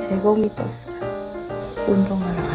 제곱이 떴어요. 운동하러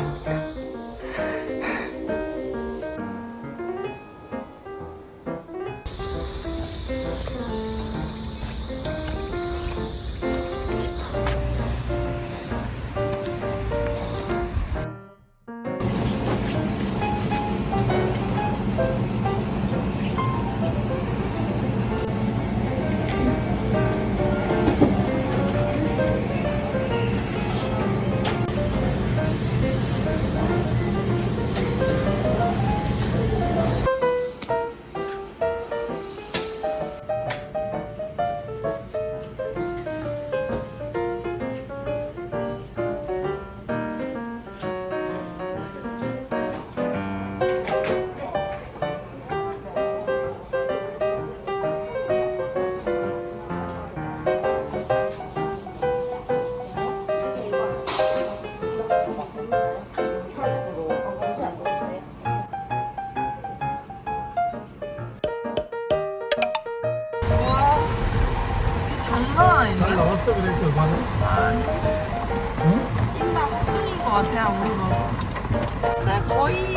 것 같아 아무리 봐도. 나 거의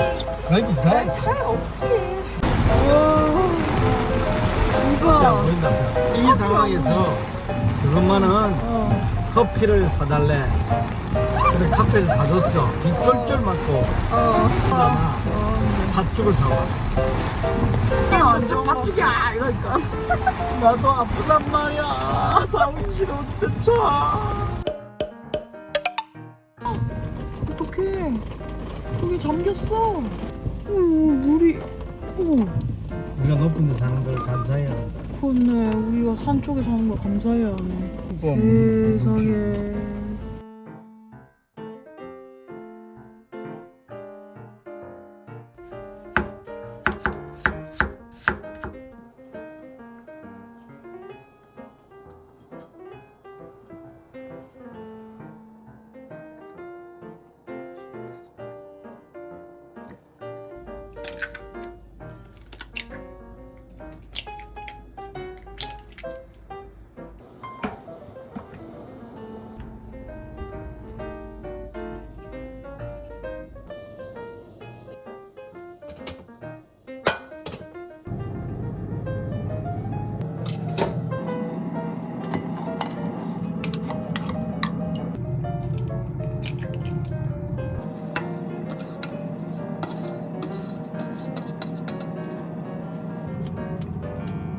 거의 비슷해? 차이 없지. 야 이거 이 상황에서 그것만은 커피를 사달래. 그래 카페를 사줬어. 비 쫄쫄 맞고. 그러나 팥죽을 사와. 야 무슨 팥죽이야 이러니까. 나도 아프단 말이야. 사오기 싫은데 차 거기 잠겼어. 어, 물이. 어, 우리가 높은 데 사는 걸 감사해야 한다 그렇네. 우리가 산 쪽에 사는 걸 감사해야 하네. 우와, 세상에.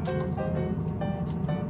スッ。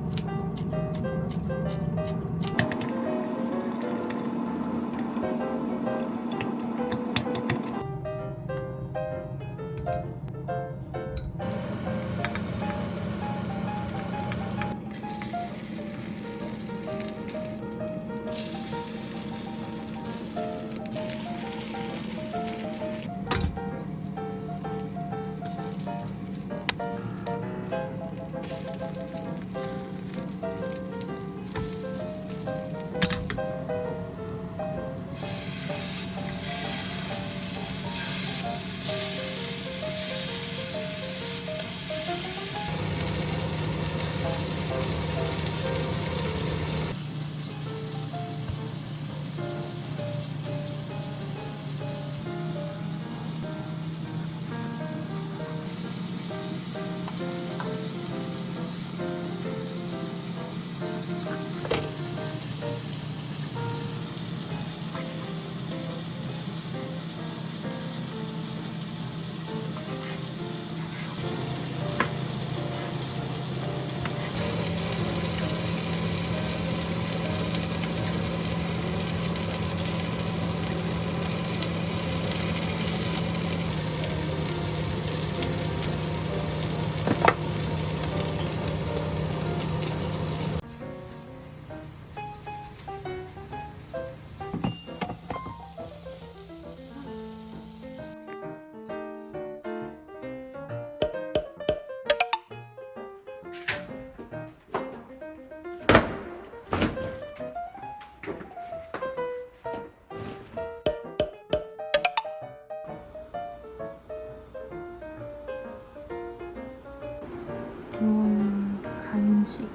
이건 간식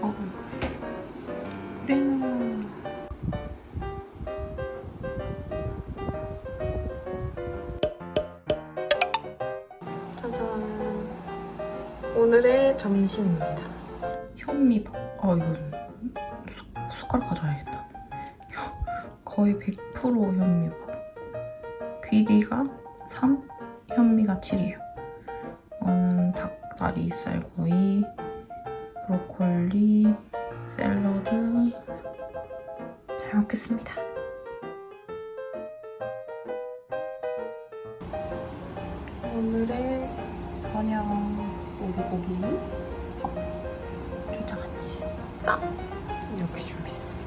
먹을 거예요. 그래요. 짜잔. 오늘의 점심입니다. 현미밥. 아 이건 숟- 숟가락 가져와야겠다. 거의 100% 현미밥. 쌀구이, 브로콜리, 샐러드. 잘 먹겠습니다. 오늘의 저녁 오리고기 밥 주장아찌 쌈 이렇게 준비했습니다.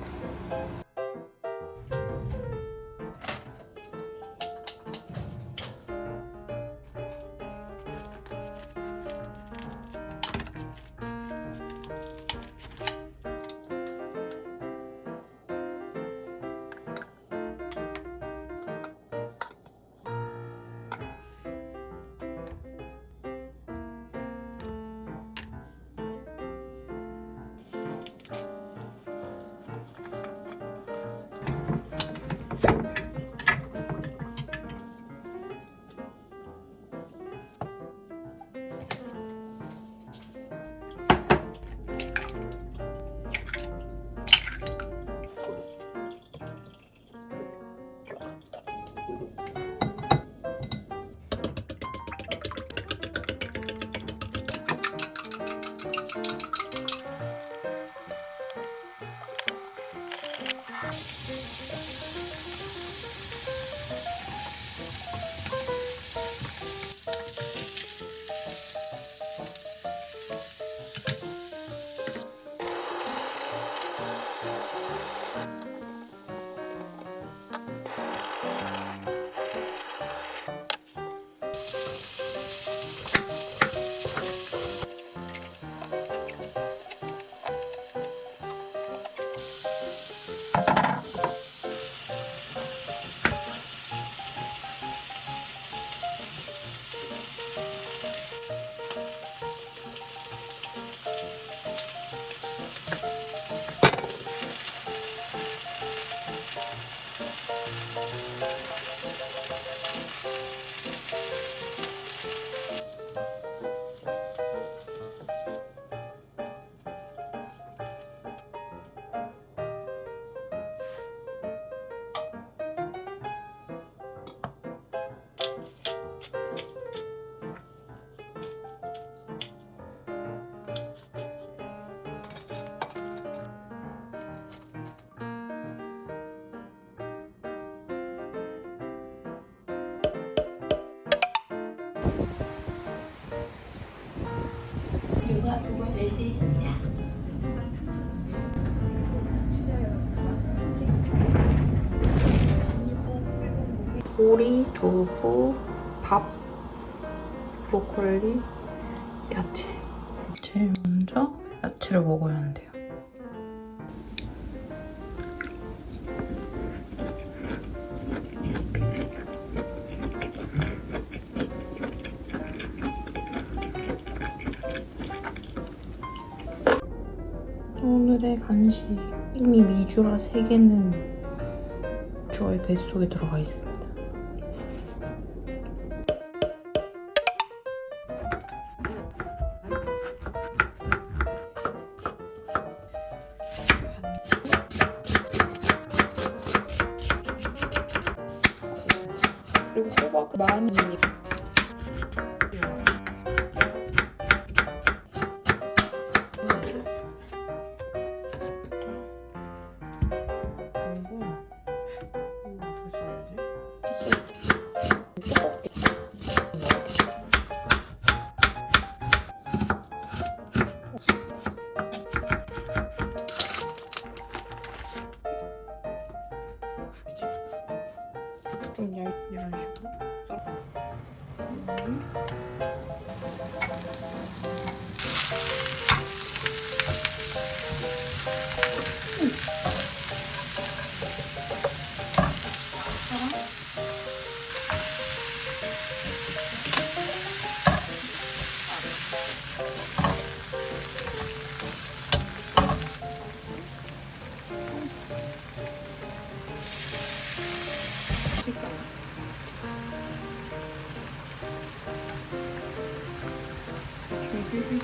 보고 낼수 있습니다. 보리, 두부, 밥, 브로콜리, 야채. 제일 먼저 야채를 먹어야 한대요. 간식 이미 미주라 3개는 저의 뱃속에 들어가 있습니다. 그리고 호박 많이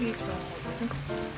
줄기죽